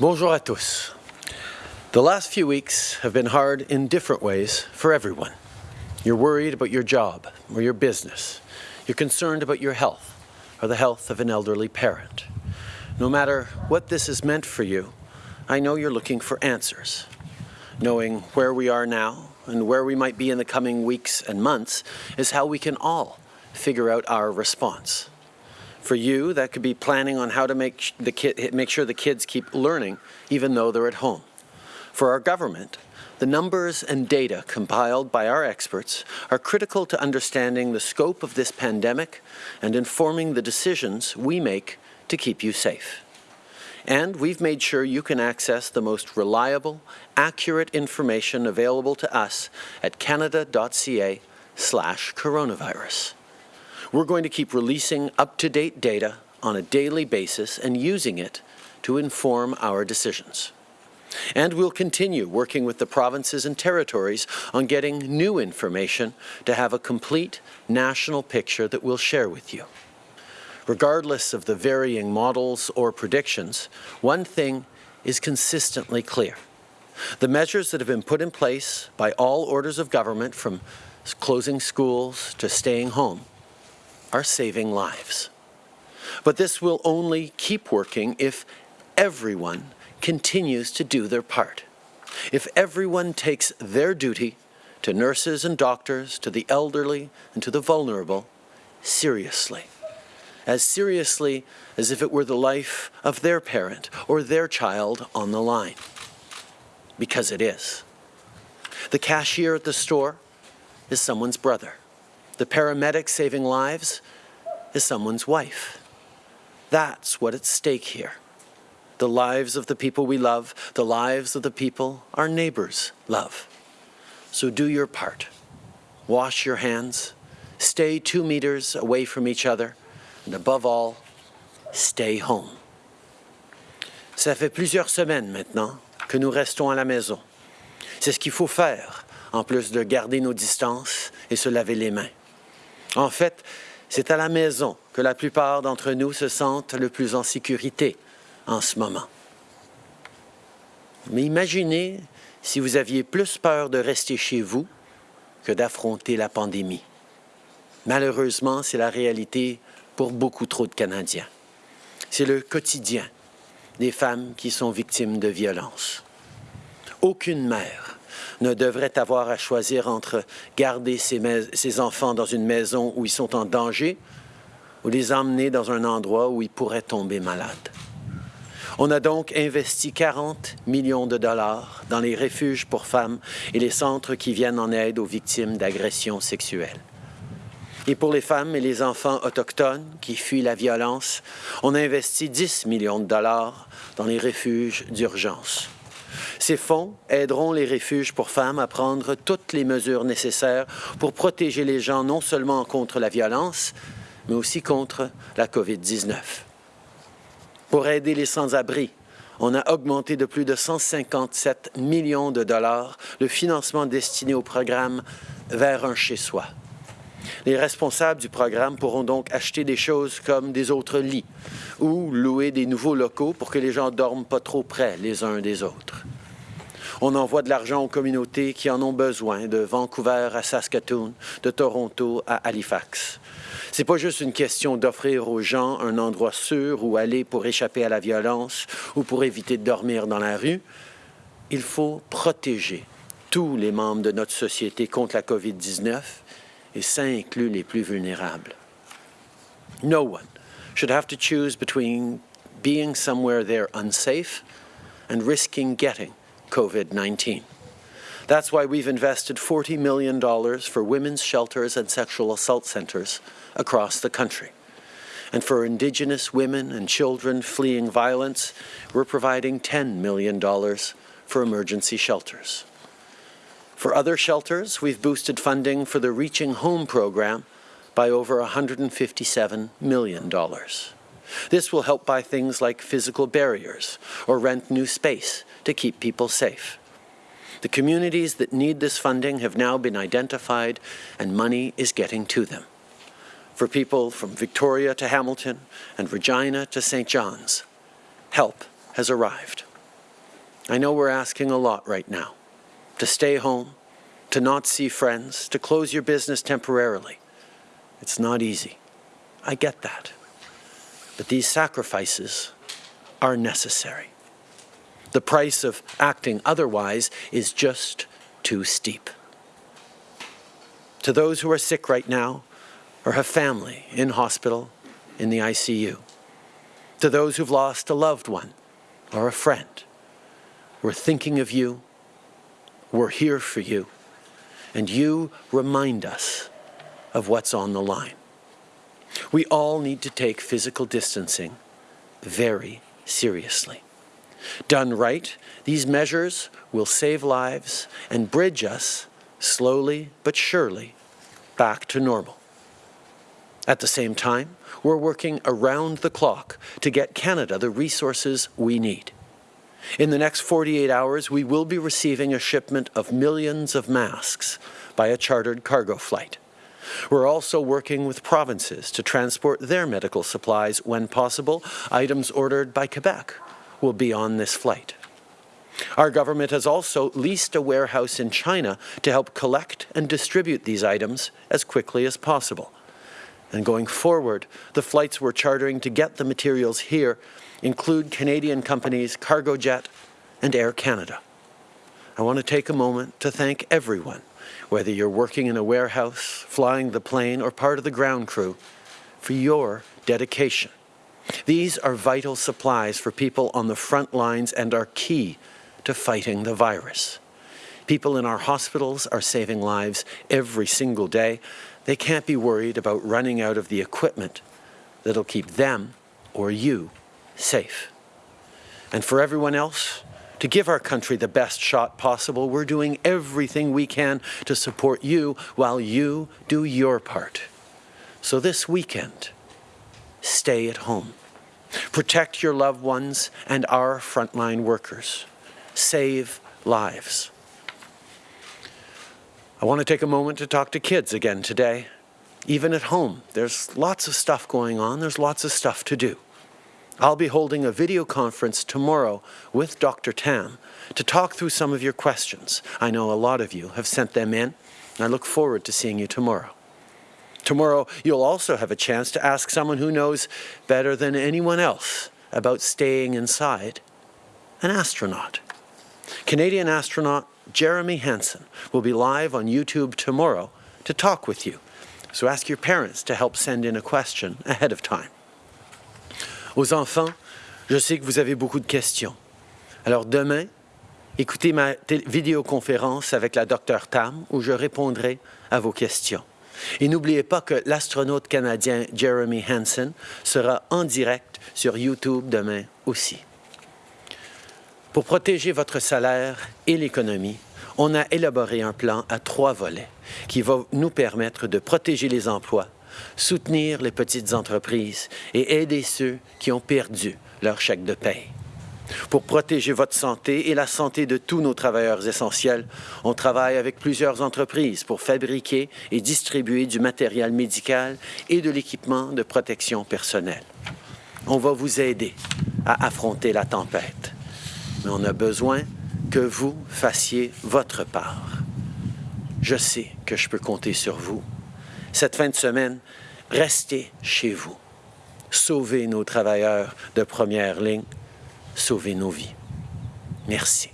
Bonjour à tous. The last few weeks have been hard in different ways for everyone. You're worried about your job or your business. You're concerned about your health or the health of an elderly parent. No matter what this has meant for you, I know you're looking for answers. Knowing where we are now and where we might be in the coming weeks and months is how we can all figure out our response. For you, that could be planning on how to make, the kid, make sure the kids keep learning even though they're at home. For our government, the numbers and data compiled by our experts are critical to understanding the scope of this pandemic and informing the decisions we make to keep you safe. And we've made sure you can access the most reliable, accurate information available to us at canada.ca slash coronavirus. We're going to keep releasing up-to-date data on a daily basis and using it to inform our decisions. And we'll continue working with the provinces and territories on getting new information to have a complete national picture that we'll share with you. Regardless of the varying models or predictions, one thing is consistently clear. The measures that have been put in place by all orders of government from closing schools to staying home are saving lives. But this will only keep working if everyone continues to do their part. If everyone takes their duty to nurses and doctors, to the elderly and to the vulnerable, seriously as seriously as if it were the life of their parent or their child on the line. Because it is. The cashier at the store is someone's brother. The paramedic saving lives is someone's wife. That's what's at stake here. The lives of the people we love, the lives of the people our neighbors love. So do your part. Wash your hands. Stay two meters away from each other and above all, stay home. Ça fait plusieurs semaines maintenant que nous restons à la maison. C'est ce qu'il faut faire, en plus de garder nos distances et se laver les mains. En fait, c'est à la maison que la plupart d'entre nous se sentent le plus en sécurité en ce moment. Mais imaginez si vous aviez plus peur de rester chez vous que d'affronter la pandémie. Malheureusement, c'est la réalité pour beaucoup trop de Canadiens. C'est le quotidien des femmes qui sont victimes de violences. Aucune mère ne devrait avoir à choisir entre garder ses, enfants dans une maison où ils sont en danger ou les emmener dans un endroit où ils pourraient tomber malades. On a donc investi 40 millions de dollars dans les refuges pour femmes et les centres qui viennent en aide aux victimes d'agressions sexuelles. Et pour les femmes et les enfants autochtones qui fuient la violence, on a investi 10 millions de dollars dans les refuges d'urgence. Ces fonds aideront les refuges pour femmes à prendre toutes les mesures nécessaires pour protéger les gens non seulement contre la violence, mais aussi contre la COVID-19. Pour aider les sans-abri, on a augmenté de plus de 157 millions de dollars le financement destiné au programme Vers un chez-soi. Les responsables du programme pourront donc acheter des choses comme des autres lits ou louer des nouveaux locaux pour que les gens dorment pas trop près les uns des autres. On envoie de l'argent aux communautés qui en ont besoin, de Vancouver à Saskatoon, de Toronto à Halifax. C'est pas juste une question d'offrir aux gens un endroit sûr où aller pour échapper à la violence ou pour éviter de dormir dans la rue. Il faut protéger tous les membres de notre société contre la COVID-19 et ça inclut les plus vulnérables. No one should have to choose between being somewhere they're unsafe and risking getting COVID-19. That's why we've invested $40 million for women's shelters and sexual assault centres across the country. And for Indigenous women and children fleeing violence, we're providing $10 million for emergency shelters. For other shelters, we've boosted funding for the Reaching Home program by over $157 million. This will help buy things like physical barriers or rent new space to keep people safe. The communities that need this funding have now been identified and money is getting to them. For people from Victoria to Hamilton and Regina to St. John's, help has arrived. I know we're asking a lot right now. To stay home, to not see friends, to close your business temporarily. It's not easy. I get that. But these sacrifices are necessary. The price of acting otherwise is just too steep. To those who are sick right now or have family in hospital, in the ICU. To those who've lost a loved one or a friend, we're thinking of you, we're here for you, and you remind us of what's on the line. We all need to take physical distancing very seriously. Done right, these measures will save lives and bridge us, slowly but surely, back to normal. At the same time, we're working around the clock to get Canada the resources we need. In the next 48 hours, we will be receiving a shipment of millions of masks by a chartered cargo flight. We're also working with provinces to transport their medical supplies when possible. Items ordered by Quebec will be on this flight. Our government has also leased a warehouse in China to help collect and distribute these items as quickly as possible. And going forward, the flights we're chartering to get the materials here include Canadian companies Cargojet and Air Canada. I want to take a moment to thank everyone, whether you're working in a warehouse, flying the plane, or part of the ground crew, for your dedication. These are vital supplies for people on the front lines and are key to fighting the virus. People in our hospitals are saving lives every single day. They can't be worried about running out of the equipment that'll keep them or you safe. And for everyone else, to give our country the best shot possible, we're doing everything we can to support you while you do your part. So this weekend, stay at home. Protect your loved ones and our frontline workers. Save lives. I want to take a moment to talk to kids again today. Even at home, there's lots of stuff going on. There's lots of stuff to do. I'll be holding a video conference tomorrow with Dr. Tam to talk through some of your questions. I know a lot of you have sent them in, and I look forward to seeing you tomorrow. Tomorrow, you'll also have a chance to ask someone who knows better than anyone else about staying inside, an astronaut. Canadian astronaut Jeremy Hansen will be live on YouTube tomorrow to talk with you. So ask your parents to help send in a question ahead of time. Aux enfants, je sais que vous avez beaucoup de questions. Alors demain, écoutez ma vidéoconférence avec la Dr Tam où je répondrai à vos questions. Et n'oubliez pas que l'astronaute canadien Jeremy Hansen sera en direct sur YouTube demain aussi. Pour protéger votre salaire et l'économie, on a élaboré un plan à trois volets qui va nous permettre de protéger les emplois, soutenir les petites entreprises et aider ceux qui ont perdu leur chèque de paie. Pour protéger votre santé et la santé de tous nos travailleurs essentiels, on travaille avec plusieurs entreprises pour fabriquer et distribuer du matériel médical et de l'équipement de protection personnelle. On va vous aider à affronter la tempête, mais on a besoin que vous fassiez votre part. Je sais que je peux compter sur vous. Cette fin de semaine, restez chez vous. Sauvez nos travailleurs de première ligne. Sauvez nos vies. Merci.